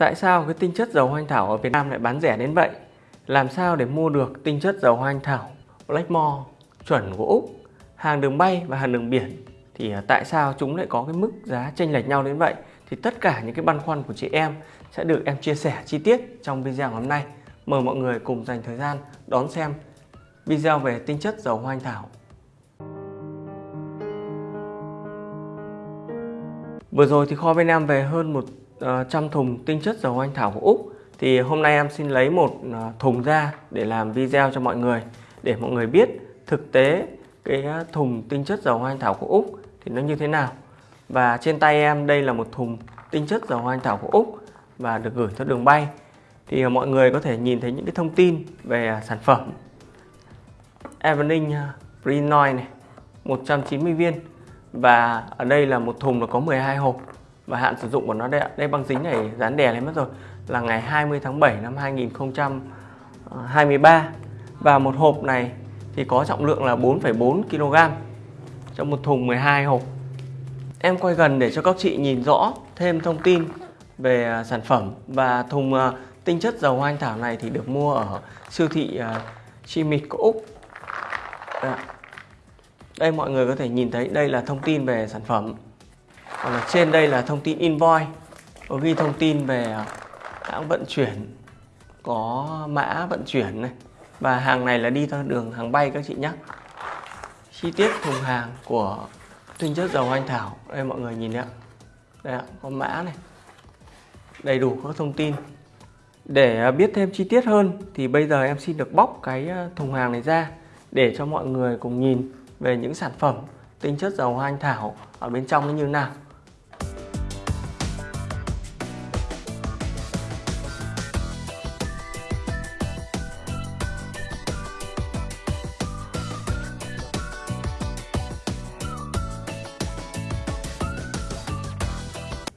Tại sao cái tinh chất dầu hoa anh thảo ở Việt Nam lại bán rẻ đến vậy? Làm sao để mua được tinh chất dầu hoa anh thảo Blackmore chuẩn của Úc, hàng đường bay và hàng đường biển? Thì à, tại sao chúng lại có cái mức giá chênh lệch nhau đến vậy? Thì tất cả những cái băn khoăn của chị em sẽ được em chia sẻ chi tiết trong video hôm nay. Mời mọi người cùng dành thời gian đón xem video về tinh chất dầu hoa anh thảo. Vừa rồi thì kho bên em về hơn một Ờ, trăm thùng tinh chất dầu anh thảo của Úc. Thì hôm nay em xin lấy một ờ, thùng ra để làm video cho mọi người, để mọi người biết thực tế cái ờ, thùng tinh chất dầu anh thảo của Úc thì nó như thế nào. Và trên tay em đây là một thùng tinh chất dầu anh thảo của Úc và được gửi theo đường bay. Thì mọi người có thể nhìn thấy những cái thông tin về sản phẩm. Evening Prinoy này 190 viên. Và ở đây là một thùng là có 12 hộp và hạn sử dụng của nó đây, đây băng dính này dán đè lên mất rồi. Là ngày 20 tháng 7 năm 2023 à, và một hộp này thì có trọng lượng là 4,4 kg trong một thùng 12 hộp. Em quay gần để cho các chị nhìn rõ thêm thông tin về à, sản phẩm. Và thùng à, tinh chất dầu hoa anh thảo này thì được mua ở siêu thị Chimit của Úc. Dạ. Đây mọi người có thể nhìn thấy đây là thông tin về sản phẩm còn ở trên đây là thông tin invoice. Có ghi thông tin về à, hãng vận chuyển, có mã vận chuyển này. Và hàng này là đi theo đường hàng bay các chị nhé chi tiết thùng hàng của tinh chất dầu anh thảo. Đây mọi người nhìn đấy ạ. Đây ạ, có mã này. Đầy đủ các thông tin. Để à, biết thêm chi tiết hơn thì bây giờ em xin được bóc cái à, thùng hàng này ra để cho mọi người cùng nhìn về những sản phẩm tinh chất dầu hoa anh thảo ở bên trong nó như nào?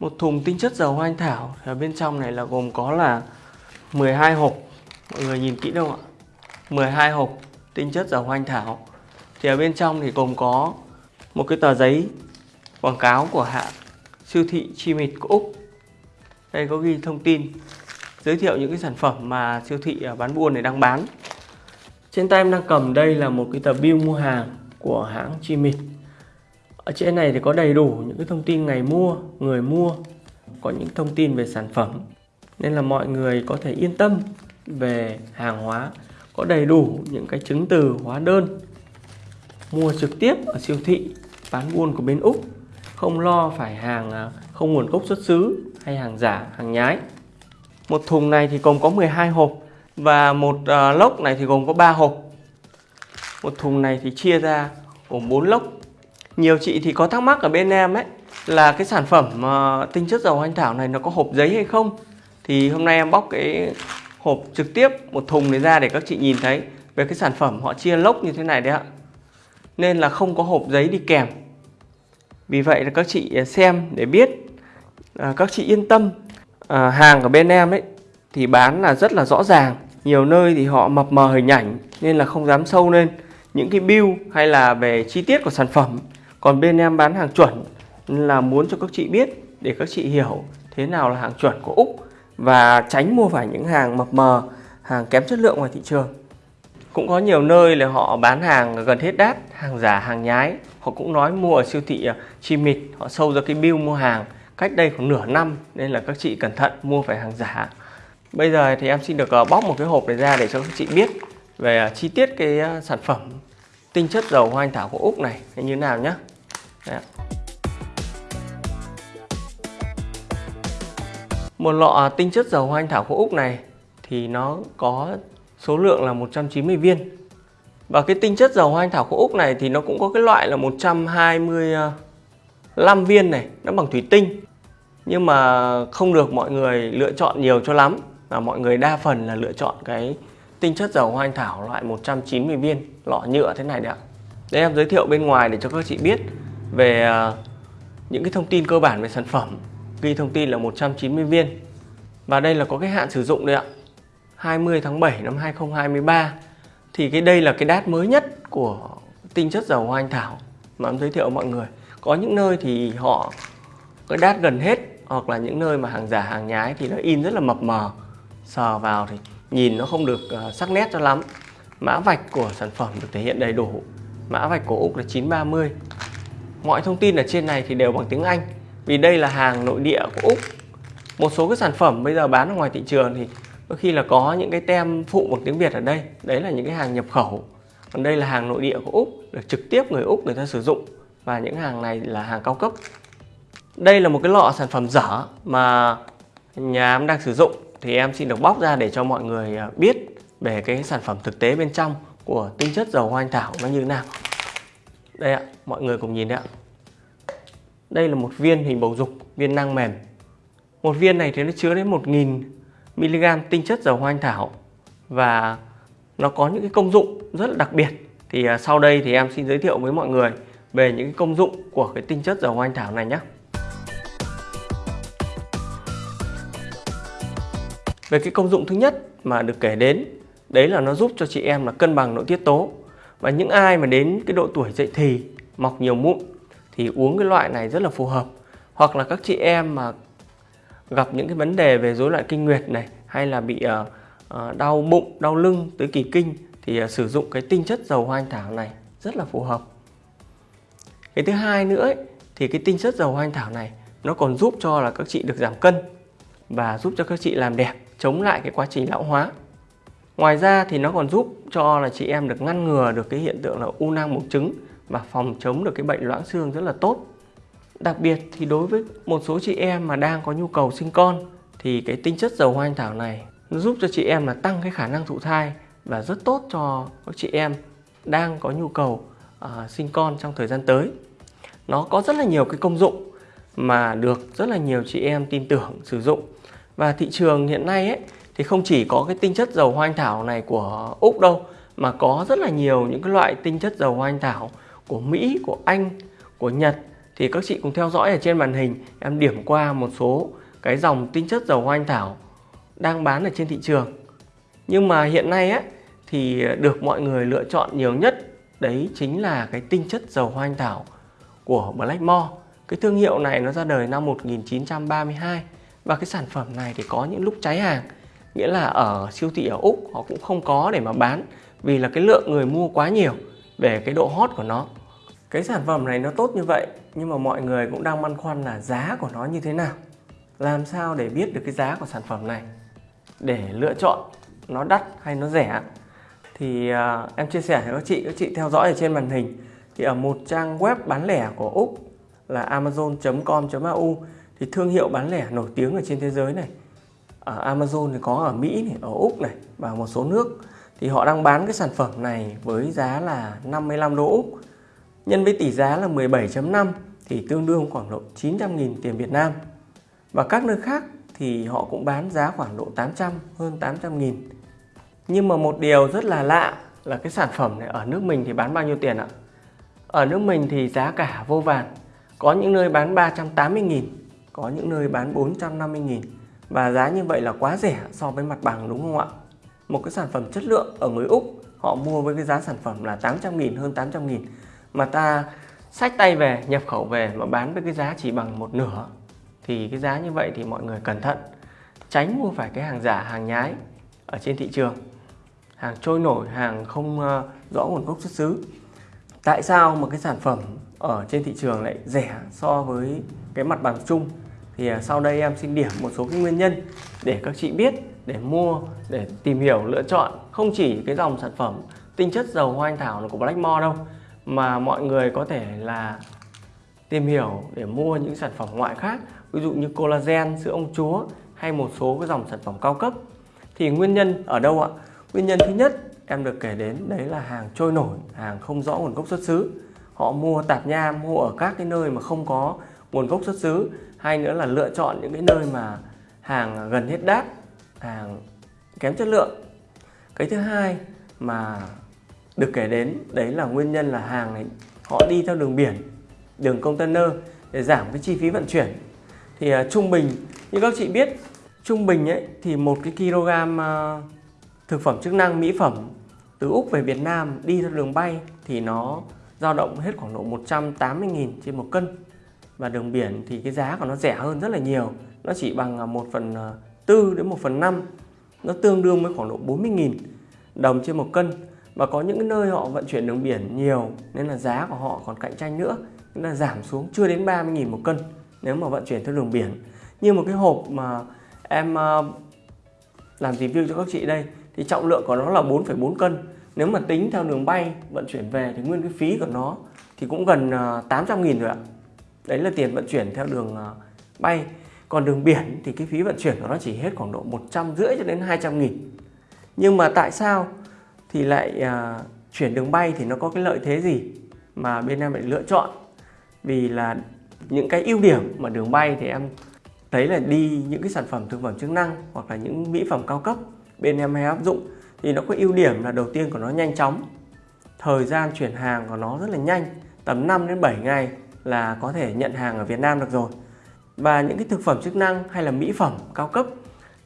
Một thùng tinh chất dầu hoa anh thảo ở bên trong này là gồm có là 12 hộp. Mọi người nhìn kỹ đâu ạ? 12 hộp tinh chất dầu hoa anh thảo. Thì ở bên trong thì gồm có một cái tờ giấy quảng cáo của hãng siêu thị Chimit của Úc. Đây có ghi thông tin giới thiệu những cái sản phẩm mà siêu thị à, bán buôn này đang bán. Trên tay em đang cầm đây là một cái tờ bill mua hàng của hãng Chimit. Ở trên này thì có đầy đủ những cái thông tin ngày mua, người mua, có những thông tin về sản phẩm. Nên là mọi người có thể yên tâm về hàng hóa, có đầy đủ những cái chứng từ hóa đơn mua trực tiếp ở siêu thị bán buôn của bên Úc không lo phải hàng à, không nguồn gốc xuất xứ hay hàng giả, hàng nhái. Một thùng này thì gồm có 12 hộp và một uh, lốc này thì gồm có 3 hộp. Một thùng này thì chia ra gồm 4 lốc nhiều chị thì có thắc mắc ở bên em ấy là cái sản phẩm uh, tinh chất dầu anh thảo này nó có hộp giấy hay không thì hôm nay em bóc cái hộp trực tiếp một thùng này ra để các chị nhìn thấy về cái sản phẩm họ chia lốc như thế này đấy ạ nên là không có hộp giấy đi kèm. Vì vậy là các chị à, xem để biết à, các chị yên tâm. À, hàng của bên em ấy thì bán là rất là rõ ràng. Nhiều nơi thì họ mập mờ hình ảnh nên là không dám sâu lên. Những cái bill hay là về chi tiết của sản phẩm. Còn bên em bán hàng chuẩn là muốn cho các chị biết để các chị hiểu thế nào là hàng chuẩn của Úc và tránh mua phải những hàng mập mờ, hàng kém chất lượng ngoài thị trường. Cũng có nhiều nơi là họ bán hàng gần hết đát, hàng giả, hàng nhái. Họ cũng nói mua ở siêu thị à, chi mịt họ sâu ra cái bill mua hàng cách đây khoảng nửa năm nên là các chị cẩn thận mua phải hàng giả. Bây giờ thì em xin được à, bóc một cái hộp này ra để cho các chị biết về à, chi tiết cái sản phẩm tinh chất dầu hoa anh thảo của Úc này như thế nào nhé. Một lọ tinh chất dầu hoa anh thảo của Úc này thì nó có số lượng là 190 viên. Và cái tinh chất dầu hoa anh thảo của Úc này thì nó cũng có cái loại là 125 viên này, nó bằng thủy tinh. Nhưng mà không được mọi người lựa chọn nhiều cho lắm. Và mọi người đa phần là lựa chọn cái tinh chất dầu hoa anh thảo loại 190 viên, lọ nhựa thế này đấy ạ. Đây em giới thiệu bên ngoài để cho các chị biết về à, những cái thông tin cơ bản về sản phẩm ghi thông tin là 190 viên và đây là có cái hạn sử dụng đây ạ 20 tháng 7 năm 2023 thì cái đây là cái đát mới nhất của tinh chất dầu hoa anh thảo mà em giới thiệu mọi người. Có những nơi thì họ cái đát gần hết, hoặc là những nơi mà hàng giả hàng nhái thì nó in rất là mập mờ. Sờ vào thì nhìn nó không được ờ, sắc nét cho lắm. Mã vạch của sản phẩm được thể hiện đầy đủ. Mã vạch của Úc là 930 mọi thông tin ở trên này thì đều bằng tiếng Anh. Vì đây là hàng nội địa của Úc. Một số cái sản phẩm bây giờ bán ở ngoài thị trường thì đôi khi là có những cái tem phụ bằng tiếng Việt ở đây. Đấy là những cái hàng nhập khẩu. Còn đây là hàng nội địa của Úc được trực tiếp người Úc, người ta sử dụng. Và những hàng này là hàng cao cấp. Đây là một cái lọ sản phẩm dở mà nhà em đang sử dụng. Thì em xin được bóc ra để cho mọi người à, biết về cái sản phẩm thực tế bên trong của tinh chất dầu hoa anh thảo nó như thế nào. Đây ạ, mọi người cùng nhìn đấy ạ. Đây là một viên hình bầu dục, viên năng mềm. Một viên này thì nó chứa đến 1.000 mg tinh chất dầu hoa anh thảo. Và nó có những cái công dụng rất là đặc biệt. Thì à, sau đây thì em xin giới thiệu với mọi người về những cái công dụng của cái tinh chất dầu hoa anh thảo này nhé về cái công dụng thứ nhất mà được kể đến, đấy là nó giúp cho chị em là cân bằng nội tiết tố. Và những ai mà đến cái độ tuổi dậy thì, mọc nhiều mụn, thì uống cái loại này rất là phù hợp. Hoặc là các chị em mà gặp những cái vấn đề về rối loạn kinh nguyệt này hay là bị uh, đau bụng đau lưng tới kỳ kinh thì uh, sử dụng cái tinh chất dầu hoa anh thảo này rất là phù hợp. Cái thứ hai nữa ấy, thì cái tinh chất dầu hoa anh thảo này nó còn giúp cho là các chị được giảm cân và giúp cho các chị làm đẹp chống lại cái quá trình lão hóa. Ngoài ra thì nó còn giúp cho là chị em được ngăn ngừa được cái hiện tượng là u nang buồng trứng và phòng chống được cái bệnh loãng xương rất là tốt đặc biệt thì đối với một số chị em mà đang có nhu cầu sinh con thì cái tinh chất dầu hoa anh thảo này nó giúp cho chị em là tăng cái khả năng thụ thai và rất tốt cho các chị em đang có nhu cầu uh, sinh con trong thời gian tới. Nó có rất là nhiều cái công dụng mà được rất là nhiều chị em tin tưởng sử dụng. Và thị trường hiện nay ấy thì không chỉ có cái tinh chất dầu hoa anh thảo này của Úc đâu mà có rất là nhiều những cái loại tinh chất dầu hoa anh thảo của Mỹ, của Anh, của Nhật thì các chị cùng theo dõi ở trên màn hình, em điểm qua một số cái dòng tinh chất dầu hoa anh thảo đang bán ở trên thị trường. Nhưng mà hiện nay á, thì được mọi người lựa chọn nhiều nhất, đấy chính là cái tinh chất dầu hoa anh thảo của Blackmore cái thương hiệu này nó ra đời năm 1932 và cái sản phẩm này thì có những lúc cháy hàng, nghĩa là ở siêu thị ở Úc họ cũng không có để mà bán vì là cái lượng người mua quá nhiều về cái độ hot của nó cái sản phẩm này nó tốt như vậy nhưng mà mọi người cũng đang băn khoăn là giá của nó như thế nào? Làm sao để biết được cái giá của sản phẩm này? Để lựa chọn nó đắt hay nó rẻ? Thì uh, em chia sẻ với các chị các chị theo dõi ở trên màn hình. Thì ở một trang web bán lẻ của Úc là amazon.com.au thì thương hiệu bán lẻ nổi tiếng ở trên thế giới này. Ở Amazon thì có ở Mỹ này, ở Úc này và một số nước. Thì họ đang bán cái sản phẩm này với giá là 55 đô Úc nhân với tỷ giá là 17.5 thì tương đương khoảng độ 900.000 tiền Việt Nam. Và các nơi khác thì họ cũng bán giá khoảng độ 800 hơn 800.000 nhưng mà một điều rất là lạ là cái sản phẩm này ở nước mình thì bán bao nhiêu tiền ạ? Ở nước mình thì giá cả vô vàn. Có những nơi bán 380.000 có những nơi bán 450.000 và giá như vậy là quá rẻ so với mặt bằng đúng không ạ? Một cái sản phẩm chất lượng ở người Úc, họ mua với cái giá sản phẩm là 800.000 hơn 800.000 mà ta sách tay về, nhập khẩu về mà bán với cái giá chỉ bằng một nửa, thì cái giá như vậy thì mọi người cẩn thận, tránh mua phải cái hàng giả, hàng nhái ở trên thị trường. Hàng trôi nổi, hàng không ờ, rõ nguồn gốc xuất xứ. Tại sao một cái sản phẩm ở trên thị trường lại rẻ so với cái mặt bằng chung? Thì ờ, sau đây em xin điểm một số cái nguyên nhân để các chị biết, để mua, để tìm hiểu, lựa chọn không chỉ cái dòng sản phẩm tinh chất dầu hoa anh thảo của Blackmore đâu mà mọi người có thể là tìm hiểu để mua những sản phẩm ngoại khác, ví dụ như collagen sữa ông chúa hay một số cái dòng sản phẩm cao cấp. Thì nguyên nhân ở đâu ạ? Nguyên nhân thứ nhất em được kể đến đấy là hàng trôi nổi, hàng không rõ nguồn gốc xuất xứ. Họ mua tạp nham, mua ở các cái nơi mà không có nguồn gốc xuất xứ. Hay nữa là lựa chọn những cái nơi mà hàng gần hết đát hàng kém chất lượng. Cái thứ hai mà được kể đến đấy là nguyên nhân là hàng này họ đi theo đường biển đường container để giảm cái chi phí vận chuyển. Thì uh, trung bình như các chị biết trung bình ấy thì một cái kg uh, thực phẩm chức năng mỹ phẩm từ Úc về Việt Nam đi theo đường bay thì nó dao động hết khoảng độ 180.000 trên một cân. Và đường biển thì cái giá của nó rẻ hơn rất là nhiều nó chỉ bằng à, 1 phần 4 đến 1 phần 5 nó tương đương với khoảng độ 40.000 đồng trên một cân và có những nơi họ vận chuyển đường biển nhiều nên là giá của họ còn cạnh tranh nữa. Nên là giảm xuống chưa đến 30.000 một cân nếu mà vận chuyển theo đường biển. Như một cái hộp mà em ờ, làm review cho các chị đây thì trọng lượng của nó là 4,4 cân. Nếu mà tính theo đường bay vận chuyển về thì nguyên cái phí của nó thì cũng gần 800 ờ, nghìn rồi ạ. Đấy là tiền vận chuyển theo đường ờ, bay. Còn đường biển thì cái phí vận chuyển của nó chỉ hết khoảng độ 150 cho đến 200 nghìn. Nhưng mà tại sao thì lại uh, chuyển đường bay thì nó có cái lợi thế gì mà bên em lại lựa chọn? Vì là những cái ưu điểm mà đường bay thì em thấy là đi những cái sản phẩm thực phẩm chức năng hoặc là những mỹ phẩm cao cấp bên em hay áp dụng thì nó có ưu điểm là đầu tiên của nó nhanh chóng thời gian chuyển hàng của nó rất là nhanh tầm 5 đến 7 ngày là có thể nhận hàng ở Việt Nam được rồi. Và những cái thực phẩm chức năng hay là mỹ phẩm cao cấp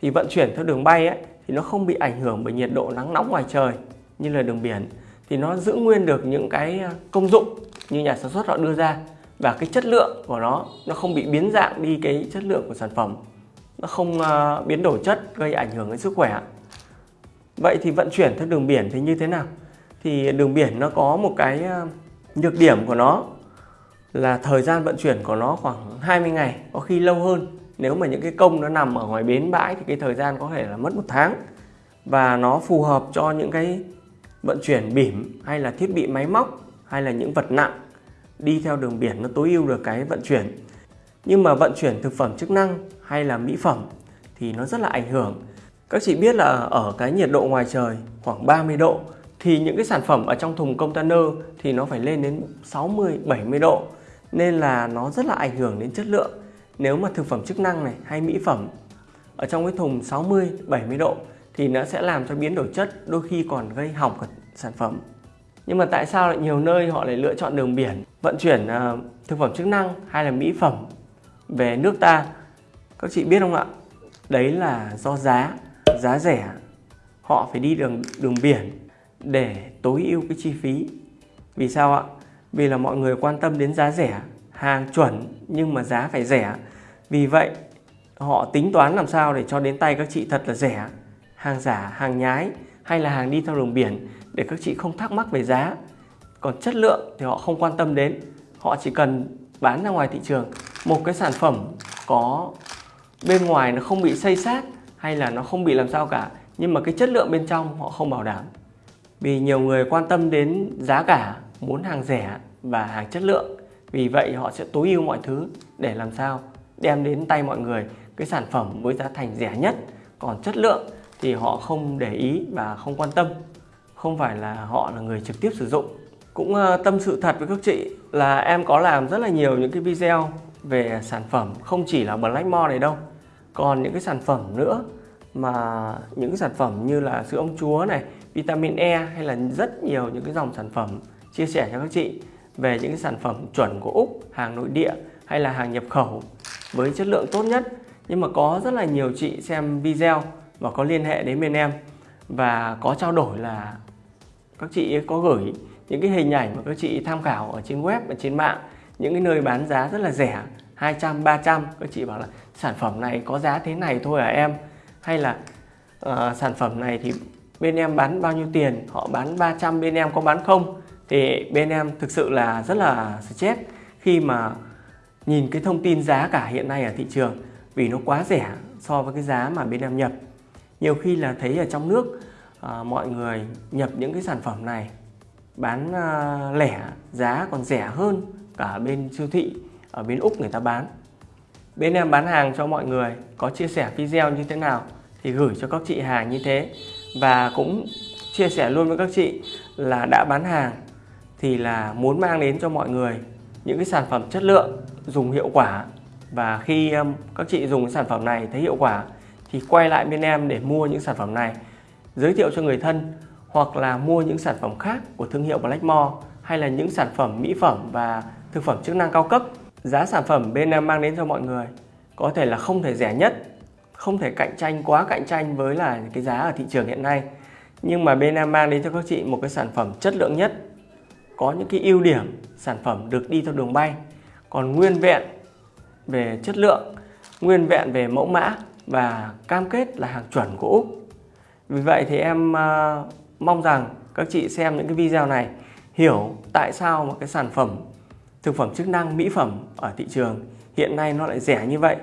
thì vận chuyển theo đường bay ấy, thì nó không bị ảnh hưởng bởi nhiệt độ nắng nóng ngoài trời như là đường biển thì nó giữ nguyên được những cái à, công dụng như nhà sản xuất họ đưa ra và cái chất lượng của nó nó không bị biến dạng đi cái chất lượng của sản phẩm nó không uh, biến đổi chất gây ảnh hưởng đến sức khỏe vậy thì vận chuyển theo đường biển thì như thế nào? Thì đường biển nó có một cái à, nhược điểm của nó là thời gian vận chuyển của nó khoảng 20 ngày có khi lâu hơn nếu mà những cái công nó nằm ở ngoài bến bãi thì cái thời gian có thể là mất một tháng. Và nó phù hợp cho những cái vận chuyển bỉm hay là thiết bị máy móc hay là những vật nặng đi theo đường biển nó tối ưu được cái vận chuyển. Nhưng mà vận chuyển thực phẩm chức năng hay là mỹ phẩm thì nó rất là ảnh hưởng. Các chị biết là ở cái nhiệt độ ngoài trời khoảng 30 độ thì những cái sản phẩm ở trong thùng container thì nó phải lên đến 60 70 độ. Nên là nó rất là ảnh hưởng đến chất lượng nếu mà thực phẩm chức năng này hay mỹ phẩm ở trong cái thùng 60 70 độ thì nó sẽ làm cho biến đổi chất đôi khi còn gây hỏng cả sản phẩm. Nhưng mà tại sao lại nhiều nơi họ lại lựa chọn đường biển vận chuyển uh, thực phẩm chức năng hay là mỹ phẩm về nước ta? Các chị biết không ạ? Đấy là do giá giá rẻ. Họ phải đi đường đường biển để tối ưu cái chi phí. Vì sao ạ? Vì là mọi người quan tâm đến giá rẻ hàng chuẩn nhưng mà giá phải rẻ. Vì vậy, họ tính toán làm sao để cho đến tay các chị thật là rẻ. Hàng giả, hàng nhái hay là hàng đi theo đường biển để các chị không thắc mắc về giá. Còn chất lượng thì họ không quan tâm đến. Họ chỉ cần bán ra ngoài thị trường. Một cái sản phẩm có bên ngoài nó không bị xây sát hay là nó không bị làm sao cả, nhưng mà cái chất lượng bên trong họ không bảo đảm. Vì nhiều người quan tâm đến giá cả, muốn hàng rẻ và hàng chất lượng vì vậy họ sẽ tối ưu mọi thứ để làm sao? Đem đến tay mọi người cái sản phẩm với giá thành rẻ nhất. Còn chất lượng thì họ không để ý và không quan tâm. Không phải là họ là người trực tiếp sử dụng. Cũng ờ, tâm sự thật với các chị là em có làm rất là nhiều những cái video về sản phẩm, không chỉ là Blackmore này đâu. Còn những cái sản phẩm nữa mà những sản phẩm như là sữa ông chúa này, vitamin E hay là rất nhiều những cái dòng sản phẩm chia sẻ cho các chị về những sản phẩm chuẩn của Úc hàng nội địa hay là hàng nhập khẩu với chất lượng tốt nhất. Nhưng mà có rất là nhiều chị xem video và có liên hệ đến bên em và có trao đổi là các chị có gửi những cái hình ảnh mà các chị tham khảo ở trên web và trên mạng những cái nơi bán giá rất là rẻ 200 300 các chị bảo là sản phẩm này có giá thế này thôi à em? Hay là uh, sản phẩm này thì bên em bán bao nhiêu tiền? Họ bán 300 bên em có bán không? Thì bên em thực sự là rất là stress khi mà nhìn cái thông tin giá cả hiện nay ở thị trường vì nó quá rẻ so với cái giá mà bên em nhập. Nhiều khi là thấy ở trong nước à, mọi người nhập những cái sản phẩm này bán à, lẻ giá còn rẻ hơn cả bên siêu thị ở bên Úc người ta bán. Bên em bán hàng cho mọi người có chia sẻ video như thế nào thì gửi cho các chị hàng như thế. Và cũng chia sẻ luôn với các chị là đã bán hàng thì là muốn mang đến cho mọi người những cái sản phẩm chất lượng, dùng hiệu quả. Và khi um, các chị dùng cái sản phẩm này thấy hiệu quả thì quay lại bên em để mua những sản phẩm này. Giới thiệu cho người thân hoặc là mua những sản phẩm khác của thương hiệu Blackmore hay là những sản phẩm mỹ phẩm và thực phẩm chức năng cao cấp. Giá sản phẩm bên em mang đến cho mọi người có thể là không thể rẻ nhất, không thể cạnh tranh quá cạnh tranh với là cái giá ở thị trường hiện nay. Nhưng mà bên em mang đến cho các chị một cái sản phẩm chất lượng nhất có những cái ưu điểm sản phẩm được đi theo đường bay còn nguyên vẹn về chất lượng, nguyên vẹn về mẫu mã và cam kết là hàng chuẩn của Úc. Vì vậy thì em uh, mong rằng các chị xem những cái video này hiểu tại sao một cái sản phẩm thực phẩm chức năng mỹ phẩm ở thị trường hiện nay nó lại rẻ như vậy.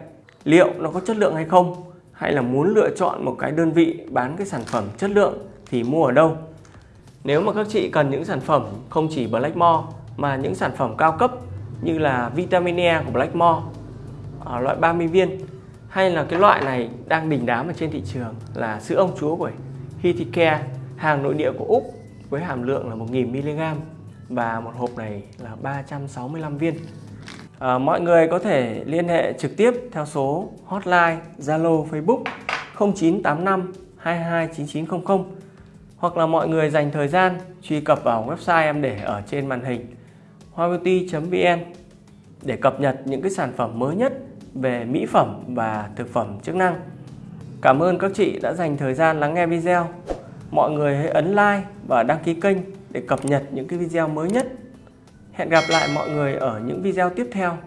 Liệu nó có chất lượng hay không? Hay là muốn lựa chọn một cái đơn vị bán cái sản phẩm chất lượng thì mua ở đâu? Nếu mà các chị cần những sản phẩm không chỉ Blackmore mà những sản phẩm cao cấp như là vitamin E của Blackmore ở à, loại 30 viên hay là cái loại này đang đỉnh đám ở trên thị trường là sữa ông chúa của Hiticare hàng nội địa của Úc với hàm lượng là 1000mg và một hộp này là 365 viên. À, mọi người có thể liên hệ trực tiếp theo số hotline Zalo Facebook 0985 229900 hoặc là mọi người dành thời gian truy cập vào website em để ở trên màn hình hoabeauty.vn để cập nhật những cái sản phẩm mới nhất về mỹ phẩm và thực phẩm chức năng. Cảm ơn các chị đã dành thời gian lắng nghe video. Mọi người hãy ấn like và đăng ký kênh để cập nhật những cái video mới nhất. Hẹn gặp lại mọi người ở những video tiếp theo.